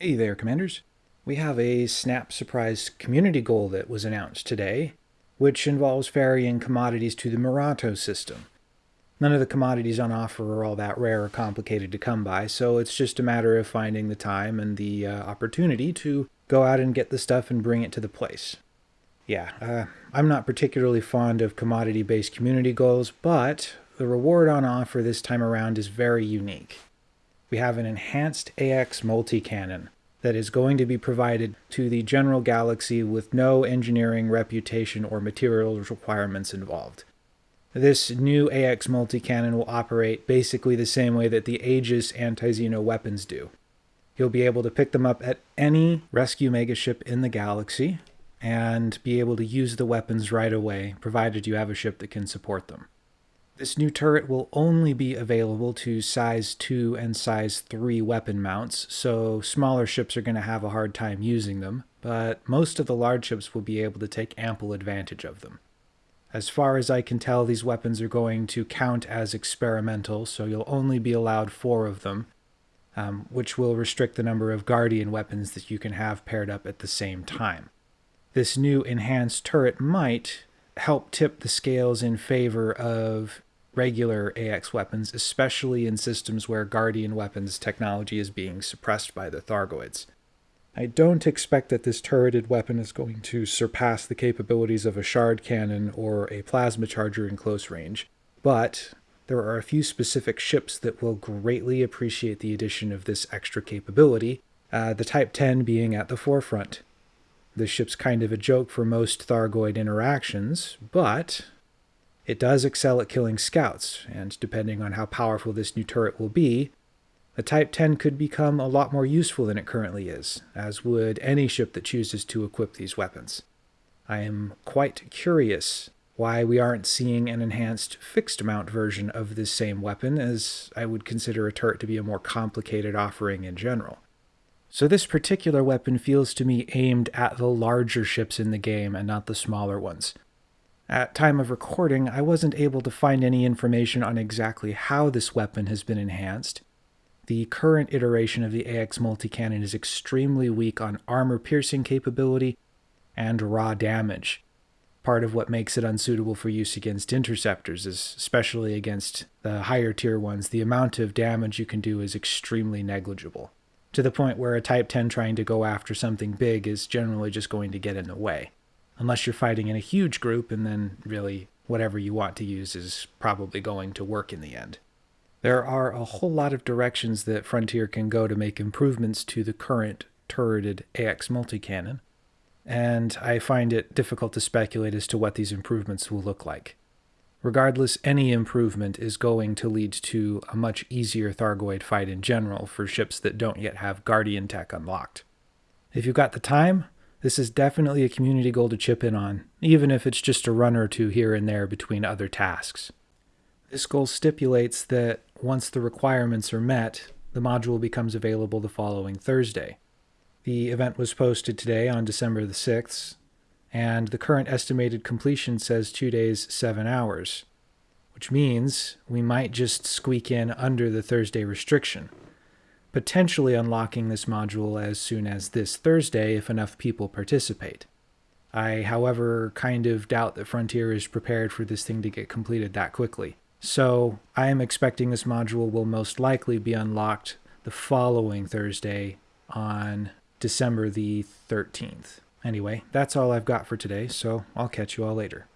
Hey there, Commanders. We have a Snap Surprise community goal that was announced today, which involves ferrying commodities to the Murato system. None of the commodities on offer are all that rare or complicated to come by, so it's just a matter of finding the time and the uh, opportunity to go out and get the stuff and bring it to the place. Yeah, uh, I'm not particularly fond of commodity-based community goals, but the reward on offer this time around is very unique. We have an enhanced AX multi-cannon that is going to be provided to the general galaxy with no engineering, reputation, or materials requirements involved. This new AX multi-cannon will operate basically the same way that the Aegis anti-Xeno weapons do. You'll be able to pick them up at any rescue megaship in the galaxy and be able to use the weapons right away, provided you have a ship that can support them. This new turret will only be available to size 2 and size 3 weapon mounts, so smaller ships are going to have a hard time using them, but most of the large ships will be able to take ample advantage of them. As far as I can tell, these weapons are going to count as experimental, so you'll only be allowed four of them, um, which will restrict the number of Guardian weapons that you can have paired up at the same time. This new enhanced turret might help tip the scales in favor of regular AX weapons, especially in systems where Guardian weapons technology is being suppressed by the Thargoids. I don't expect that this turreted weapon is going to surpass the capabilities of a shard cannon or a plasma charger in close range, but there are a few specific ships that will greatly appreciate the addition of this extra capability, uh, the Type 10 being at the forefront. This ship's kind of a joke for most Thargoid interactions, but it does excel at killing scouts, and depending on how powerful this new turret will be, the Type 10 could become a lot more useful than it currently is, as would any ship that chooses to equip these weapons. I am quite curious why we aren't seeing an enhanced fixed mount version of this same weapon, as I would consider a turret to be a more complicated offering in general. So this particular weapon feels to me aimed at the larger ships in the game and not the smaller ones. At time of recording, I wasn't able to find any information on exactly how this weapon has been enhanced. The current iteration of the AX multi-cannon is extremely weak on armor piercing capability and raw damage, part of what makes it unsuitable for use against interceptors is especially against the higher tier ones the amount of damage you can do is extremely negligible to the point where a type 10 trying to go after something big is generally just going to get in the way unless you're fighting in a huge group and then really whatever you want to use is probably going to work in the end there are a whole lot of directions that Frontier can go to make improvements to the current turreted AX multi-cannon, and I find it difficult to speculate as to what these improvements will look like. Regardless, any improvement is going to lead to a much easier Thargoid fight in general for ships that don't yet have Guardian tech unlocked. If you've got the time, this is definitely a community goal to chip in on, even if it's just a run or two here and there between other tasks. This goal stipulates that once the requirements are met, the module becomes available the following Thursday. The event was posted today on December the 6th, and the current estimated completion says 2 days, 7 hours, which means we might just squeak in under the Thursday restriction, potentially unlocking this module as soon as this Thursday if enough people participate. I, however, kind of doubt that Frontier is prepared for this thing to get completed that quickly. So I am expecting this module will most likely be unlocked the following Thursday on December the 13th. Anyway, that's all I've got for today, so I'll catch you all later.